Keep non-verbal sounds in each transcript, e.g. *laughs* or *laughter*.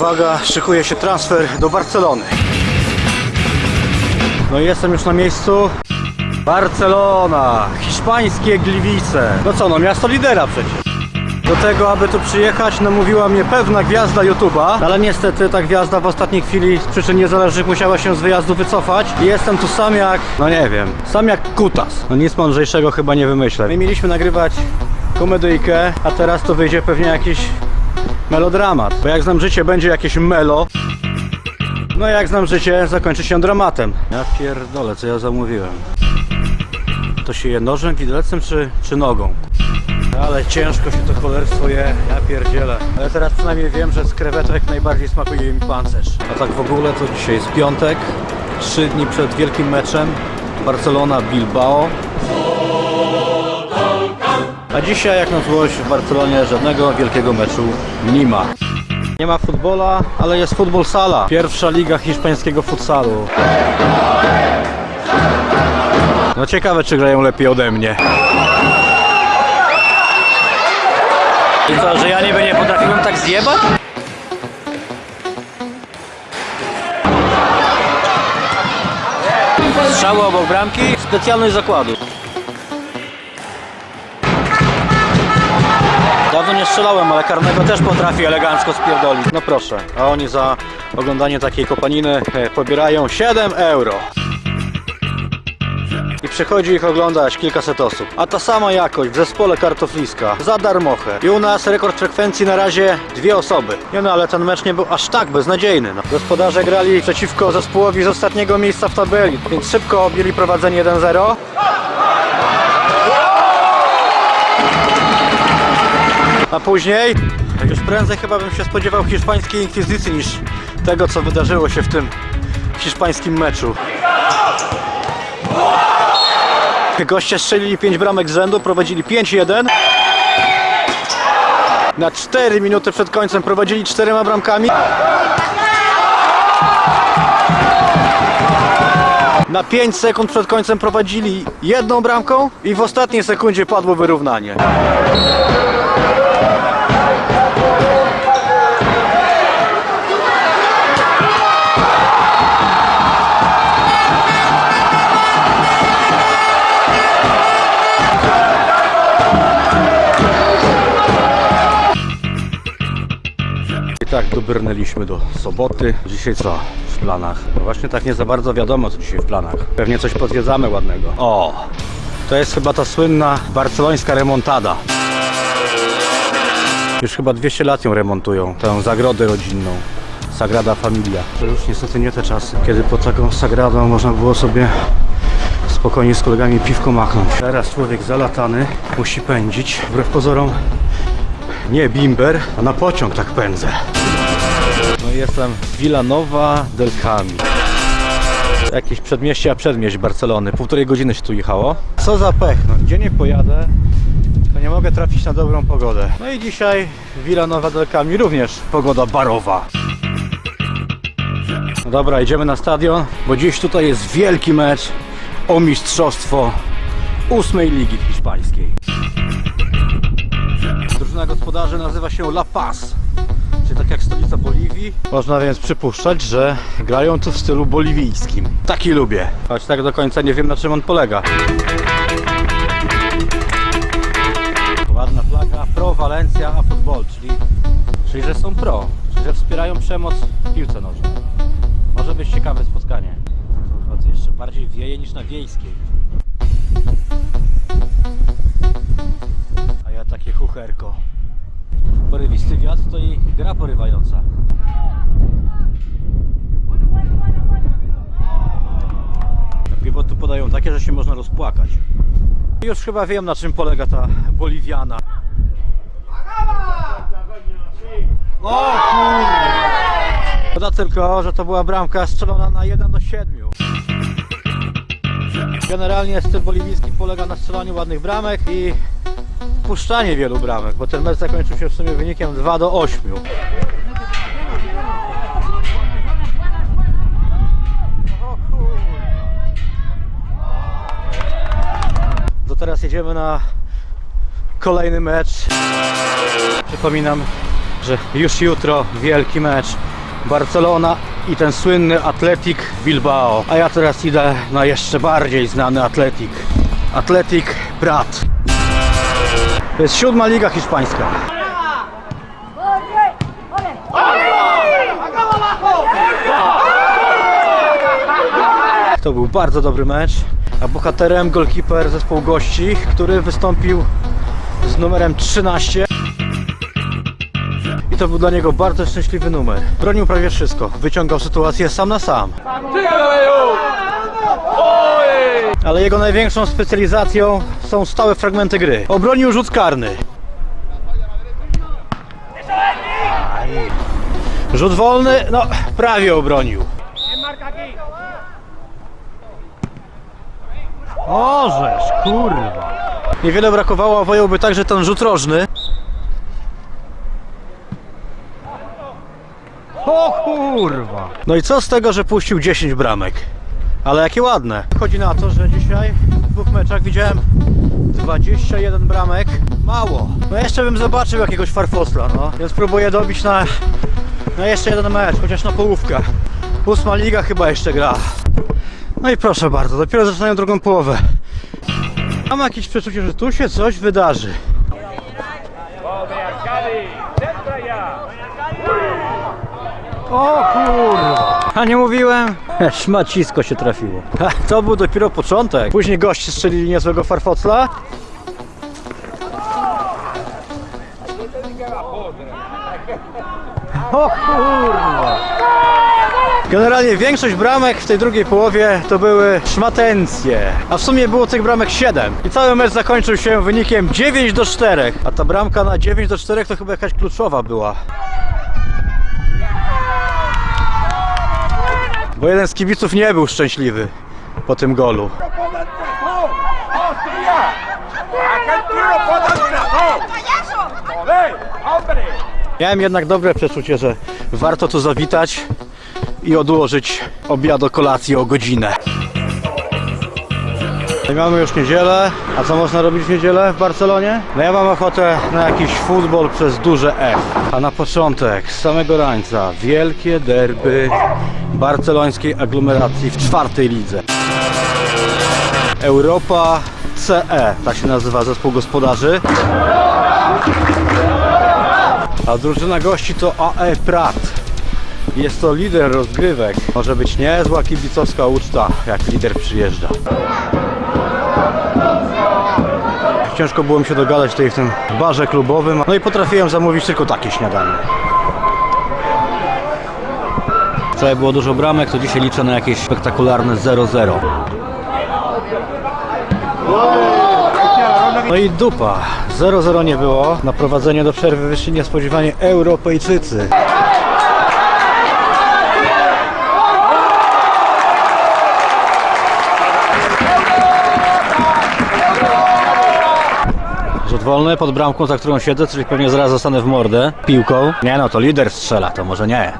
Uwaga, szykuje się transfer do Barcelony. No i jestem już na miejscu. Barcelona, hiszpańskie Gliwice. No co, no miasto lidera przecież. Do tego, aby tu przyjechać, namówiła mnie pewna gwiazda YouTube'a, ale niestety ta gwiazda w ostatniej chwili z przyczyn niezależnych musiała się z wyjazdu wycofać i jestem tu sam jak, no nie wiem, sam jak kutas. No nic mądrzejszego chyba nie wymyślę. My mieliśmy nagrywać komedyjkę, a teraz to wyjdzie pewnie jakiś melodramat, bo jak znam życie, będzie jakieś melo. No jak znam życie, zakończy się dramatem. Ja pierdolę, co ja zamówiłem. To się je nożem, widelcem czy, czy nogą? Ale ciężko się to cholerstwo je, ja pierdzielę. Ale teraz przynajmniej wiem, że z krewetek najbardziej smakuje mi pancerz. A tak w ogóle to dzisiaj jest piątek, trzy dni przed wielkim meczem Barcelona-Bilbao. A dzisiaj jak na złość w Barcelonie żadnego wielkiego meczu nie ma. Nie ma futbola, ale jest futbol sala. Pierwsza liga hiszpańskiego futsalu. No ciekawe czy grają lepiej ode mnie. I co, że ja niby nie potrafiłem tak zjebać? Strzały obok bramki, specjalność zakładu. Dawno nie strzelałem, ale karnego też potrafi elegancko spierdolić. No proszę, a oni za oglądanie takiej kopaniny e, pobierają 7 euro. I przychodzi ich oglądać kilkaset osób. A ta sama jakość w zespole kartofliska za darmochę. I u nas rekord frekwencji na razie dwie osoby. Nie no, ale ten mecz nie był aż tak beznadziejny. No. Gospodarze grali przeciwko zespołowi z ostatniego miejsca w tabeli, więc szybko objęli prowadzenie 1-0. A później, już prędzej chyba bym się spodziewał hiszpańskiej inkwizycji niż tego, co wydarzyło się w tym hiszpańskim meczu. Goście strzelili 5 bramek z rzędu, prowadzili 5-1. Na 4 minuty przed końcem prowadzili 4 bramkami. Na 5 sekund przed końcem prowadzili jedną bramką i w ostatniej sekundzie padło wyrównanie. Dobrnęliśmy do soboty. Dzisiaj co w planach? No właśnie tak nie za bardzo wiadomo co dzisiaj w planach. Pewnie coś pozwiedzamy ładnego. O! To jest chyba ta słynna barcelońska remontada. Już chyba 200 lat ją remontują, tę zagrodę rodzinną. Sagrada Familia. To już niestety nie te czasy, kiedy pod taką sagradą można było sobie spokojnie z kolegami piwko machnąć. Teraz człowiek zalatany musi pędzić. Wbrew pozorom nie bimber, a na pociąg tak pędzę. Jestem w Villanova del Cami. Jakieś przedmieście, a przedmieść Barcelony. Półtorej godziny się tu jechało. Co za pech, no gdzie nie pojadę, to nie mogę trafić na dobrą pogodę. No i dzisiaj w Villanova del Cami również pogoda barowa. No dobra, idziemy na stadion, bo dziś tutaj jest wielki mecz o mistrzostwo ósmej ligi hiszpańskiej. Drużyna gospodarzy nazywa się La Paz, czyli tak jak stolica Boliwii. Można więc przypuszczać, że grają tu w stylu boliwijskim. Taki lubię, choć tak do końca nie wiem na czym on polega. Ładna flaga Pro Valencia a Football, czyli, czyli że są pro, czyli że wspierają przemoc w piłce nożnej. Może być ciekawe spotkanie. To jeszcze bardziej wieje niż na wiejskiej. A ja takie chucherko. Porywisty wiatr to i gra porywająca. Piwo tu podają takie, że się można rozpłakać. Już chyba wiem na czym polega ta boliwiana. O kurde! Szkoda tylko, że to była bramka strzelona na 1 do 7. Generalnie styl boliwijski polega na strzelaniu ładnych bramek i puszczanie wielu bramek, bo ten mecz zakończył się w sumie wynikiem 2 do 8. To teraz jedziemy na kolejny mecz. Przypominam, że już jutro wielki mecz Barcelona i ten słynny Atletic Bilbao. A ja teraz idę na jeszcze bardziej znany Atletic. Atletic Prat. To jest siódma liga hiszpańska. To był bardzo dobry mecz, a bohaterem golkiper zespołu gości, który wystąpił z numerem 13. I to był dla niego bardzo szczęśliwy numer. Bronił prawie wszystko, wyciągał sytuację sam na sam. Ale jego największą specjalizacją są stałe fragmenty gry. Obronił rzut karny. Rzut wolny, no prawie obronił. Orzesz, kurwa. Niewiele brakowało, a wojąłby także ten rzut rożny. O kurwa. No i co z tego, że puścił 10 bramek? Ale jakie ładne. Chodzi na to, że dzisiaj w dwóch meczach widziałem 21 bramek. Mało. No jeszcze bym zobaczył jakiegoś farfosla, no. Więc próbuję dobić na, na jeszcze jeden mecz, chociaż na połówkę. Ósma liga chyba jeszcze gra. No i proszę bardzo, dopiero zaczynają drugą połowę. Mam jakieś przeczucie, że tu się coś wydarzy. O kurwa! A nie mówiłem? *laughs* Szmacisko się trafiło. To był dopiero początek. Później goście strzelili niezłego farfocla. O kurwa! Generalnie większość bramek w tej drugiej połowie to były szmatencje. A w sumie było tych bramek 7. I cały mecz zakończył się wynikiem 9 do 4. A ta bramka na 9 do 4 to chyba jakaś kluczowa była. Bo jeden z kibiców nie był szczęśliwy po tym golu. Miałem jednak dobre przeczucie, że warto tu zawitać i odłożyć obiad o kolacji o godzinę. Mamy już niedzielę, a co można robić w niedzielę w Barcelonie? No ja mam ochotę na jakiś futbol przez duże F. A na początek, z samego rańca, wielkie derby barcelońskiej aglomeracji w czwartej lidze. Europa CE, tak się nazywa zespół gospodarzy. A drużyna gości to AE Prat. Jest to lider rozgrywek. Może być niezła kibicowska uczta, jak lider przyjeżdża. Ciężko było mi się dogadać tutaj w tym barze klubowym. No i potrafiłem zamówić tylko takie śniadanie. Wczoraj było dużo bramek, to dzisiaj liczę na jakieś spektakularne 0-0. No i dupa. 0-0 nie było. Na prowadzenie do przerwy wyszli niespodziewanie Europejczycy. Rzut wolny pod bramką, za którą siedzę, czyli pewnie zaraz zostanę w mordę piłką. Nie no, to lider strzela, to może nie.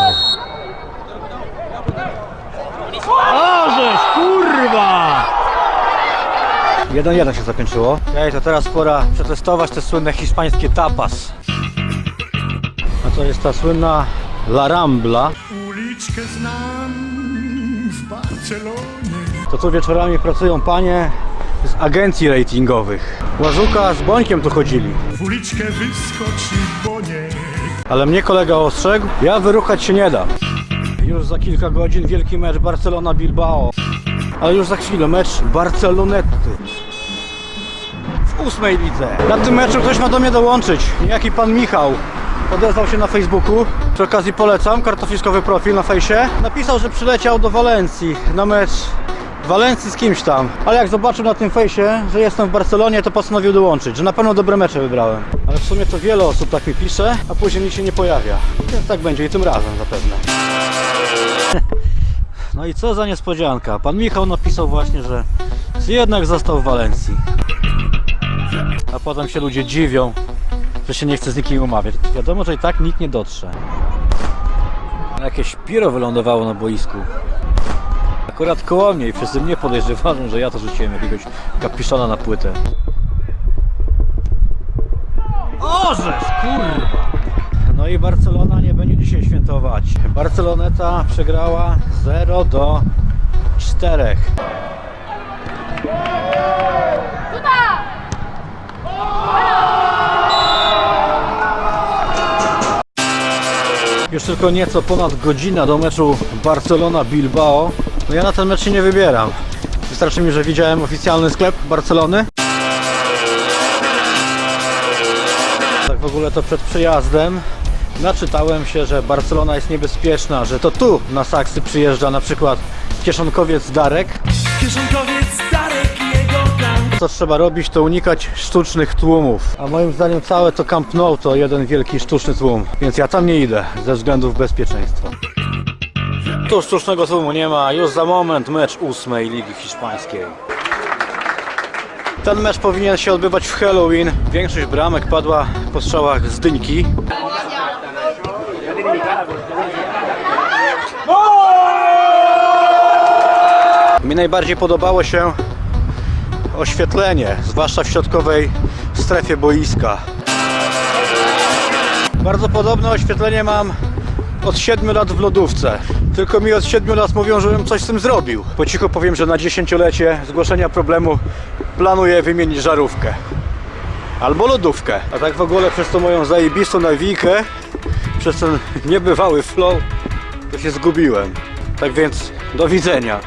Ożeż, kurwa! 1-1 się zakończyło. Ej, to teraz pora przetestować te słynne hiszpańskie tapas. A to jest ta słynna La Rambla. Uliczkę znam w Barcelonie. To tu wieczorami pracują panie z agencji ratingowych. Łażuka z Bońkiem tu chodzili. W uliczkę wyskoczy Boniek. Ale mnie kolega ostrzegł, ja wyruchać się nie dam. Już za kilka godzin wielki mecz Barcelona-Bilbao. Ale już za chwilę mecz Barcelonety. W ósmej lidze. Na tym meczu ktoś ma do mnie dołączyć. Jaki pan Michał. Odezwał się na Facebooku. Przy okazji polecam, kartofliskowy profil na fejsie. Napisał, że przyleciał do Walencji na mecz Walencji z kimś tam. Ale jak zobaczył na tym fejsie, że jestem w Barcelonie, to postanowił dołączyć, że na pewno dobre mecze wybrałem. Ale w sumie to wiele osób tak mi pisze, a później mi się nie pojawia. Więc tak będzie i tym razem zapewne. *laughs* No i co za niespodzianka. Pan Michał napisał właśnie, że jednak został w Walencji. A potem się ludzie dziwią, że się nie chce z nikim umawiać. Wiadomo, że i tak nikt nie dotrze. Jakieś piro wylądowało na boisku. Akurat koło mnie i wszyscy mnie podejrzewają, że ja to rzuciłem jakiegoś kapiszona na płytę. Ożeż, kurwa! No i Barcelona nie będzie dzisiaj świętować. Barceloneta przegrała 0 do 4. Już tylko nieco ponad godzina do meczu Barcelona-Bilbao. No ja na ten mecz się nie wybieram. Wystarczy mi, że widziałem oficjalny sklep Barcelony. Tak w ogóle to przed przejazdem naczytałem się, że Barcelona jest niebezpieczna, że to tu na Saksy przyjeżdża na przykład kieszonkowiec Darek. Kieszonkowiec Darek Co trzeba robić, to unikać sztucznych tłumów. A moim zdaniem całe to Camp Nou to jeden wielki sztuczny tłum. Więc ja tam nie idę ze względów bezpieczeństwa. Tu sztucznego tłumu nie ma. Już za moment mecz ósmej Ligi Hiszpańskiej. Ten mecz powinien się odbywać w Halloween. Większość bramek padła po strzałach z dyńki. Mi najbardziej podobało się oświetlenie, zwłaszcza w środkowej strefie boiska. Bardzo podobne oświetlenie mam od 7 lat w lodówce. Tylko mi od 7 lat mówią, żebym coś z tym zrobił. Po cichu powiem, że na dziesięciolecie zgłoszenia problemu planuję wymienić żarówkę. Albo lodówkę. A tak w ogóle przez tą moją zajebistą nawijkę, przez ten niebywały flow, to się zgubiłem. Tak więc do widzenia.